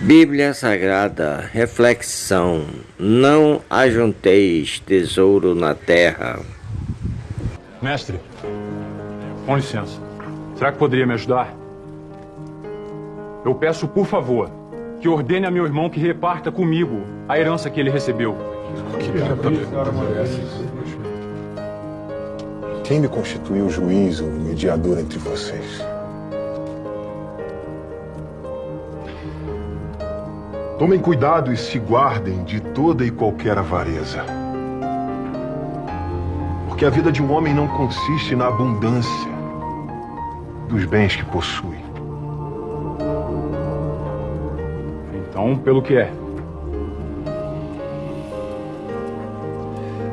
Bíblia Sagrada, reflexão: Não ajunteis tesouro na terra. Mestre, com licença, será que poderia me ajudar? Eu peço, por favor, que ordene a meu irmão que reparta comigo a herança que ele recebeu. Quem me constituiu juiz ou mediador entre vocês? Tomem cuidado e se guardem de toda e qualquer avareza. Porque a vida de um homem não consiste na abundância dos bens que possui. Então, pelo que é?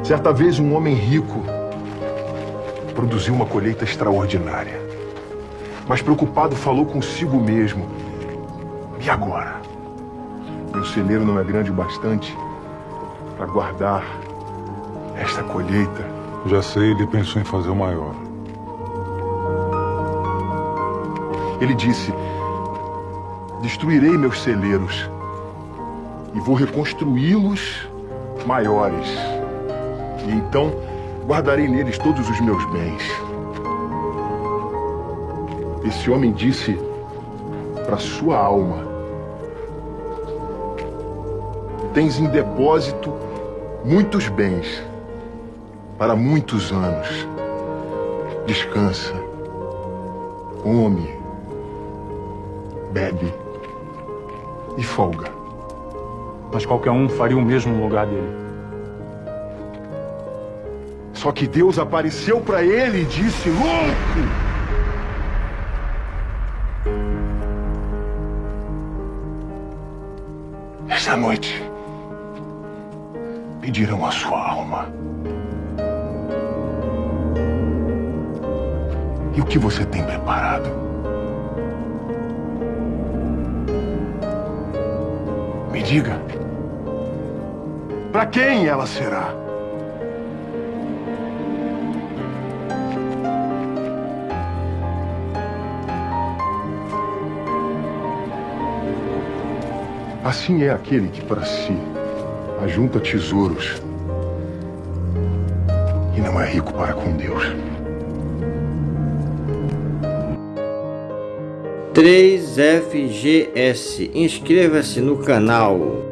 Certa vez, um homem rico produziu uma colheita extraordinária. Mas preocupado, falou consigo mesmo: E agora? Meu celeiro não é grande o bastante para guardar esta colheita. Já sei, ele pensou em fazer o maior. Ele disse: Destruirei meus celeiros e vou reconstruí-los maiores. E então guardarei neles todos os meus bens. Esse homem disse para sua alma: tens em depósito muitos bens para muitos anos. Descansa, come, bebe e folga. Mas qualquer um faria o mesmo no lugar dele. Só que Deus apareceu para ele e disse: Louco! Esta noite pedirão a sua alma. E o que você tem preparado? Me diga. Para quem ela será? Assim é aquele que para si ajunta tesouros e não é rico para com Deus. 3FGS. Inscreva-se no canal.